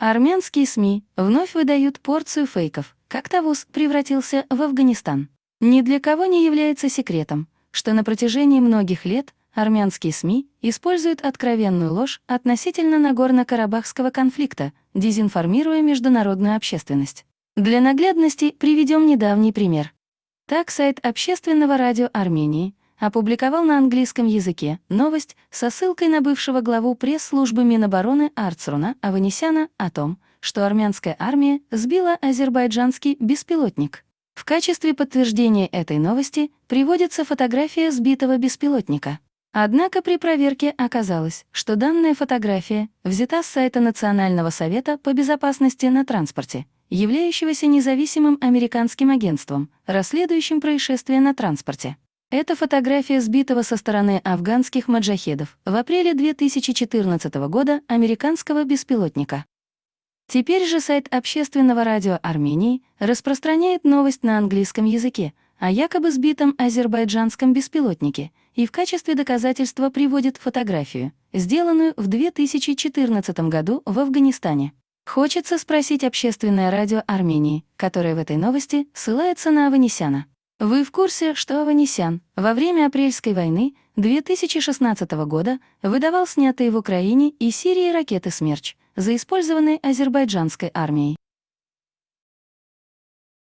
Армянские СМИ вновь выдают порцию фейков, как Тавус превратился в Афганистан. Ни для кого не является секретом, что на протяжении многих лет армянские СМИ используют откровенную ложь относительно Нагорно-Карабахского конфликта, дезинформируя международную общественность. Для наглядности приведем недавний пример. Так сайт Общественного радио Армении опубликовал на английском языке новость со ссылкой на бывшего главу пресс-службы Минобороны Арцруна Аванесяна о том, что армянская армия сбила азербайджанский беспилотник. В качестве подтверждения этой новости приводится фотография сбитого беспилотника. Однако при проверке оказалось, что данная фотография взята с сайта Национального совета по безопасности на транспорте, являющегося независимым американским агентством, расследующим происшествие на транспорте. Это фотография сбитого со стороны афганских маджахедов в апреле 2014 года американского беспилотника. Теперь же сайт Общественного радио Армении распространяет новость на английском языке о якобы сбитом азербайджанском беспилотнике и в качестве доказательства приводит фотографию, сделанную в 2014 году в Афганистане. Хочется спросить Общественное радио Армении, которое в этой новости ссылается на Аванесяна. Вы в курсе, что Аванесян во время Апрельской войны 2016 года выдавал снятые в Украине и Сирии ракеты «Смерч», заиспользованные азербайджанской армией?